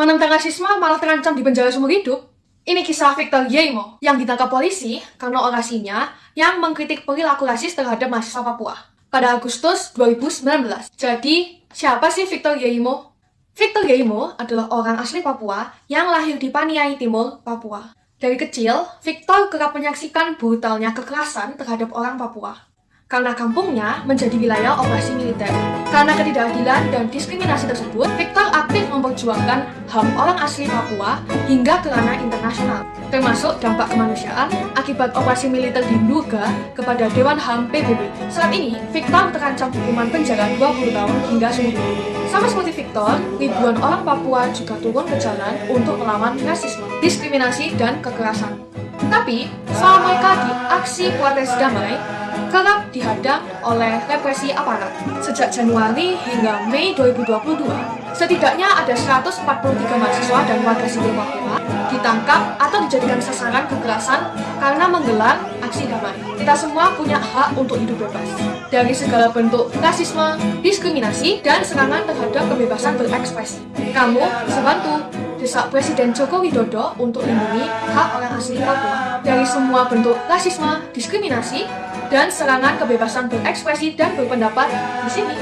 Menentang rasisme malah terancam di penjara seumur hidup. Ini kisah Victor Yeimo yang ditangkap polisi karena orasinya yang mengkritik perilaku rasis terhadap mahasiswa Papua pada Agustus 2019. Jadi, siapa sih Victor Yeimo? Victor Yeimo adalah orang asli Papua yang lahir di Paniai Timur, Papua. Dari kecil, Victor kerap menyaksikan brutalnya kekerasan terhadap orang Papua karena kampungnya menjadi wilayah operasi militer. Karena ketidakadilan dan diskriminasi tersebut, Victor aktif memperjuangkan HAM orang asli Papua hingga ke ranah internasional, termasuk dampak kemanusiaan akibat operasi militer di Nduga kepada Dewan HAM PBB. Saat ini, Victor terancam hukuman penjara 20 tahun hingga seumur hidup. Sama seperti Victor, ribuan orang Papua juga turun ke jalan untuk melawan rasisme, diskriminasi, dan kekerasan. Tapi, selama di aksi protes damai, kerap dihadang oleh represi aparat. Sejak Januari hingga Mei 2022, setidaknya ada 143 mahasiswa dan warga sipil Papua ditangkap atau dijadikan sasaran kekerasan karena menggelar aksi damai. Kita semua punya hak untuk hidup bebas dari segala bentuk rasisme, diskriminasi, dan serangan terhadap kebebasan berekspresi. Kamu bisa bantu desak Presiden Joko Widodo untuk lindungi hak orang asli Papua dari semua bentuk rasisme, diskriminasi, dan serangan kebebasan berekspresi dan berpendapat di sini.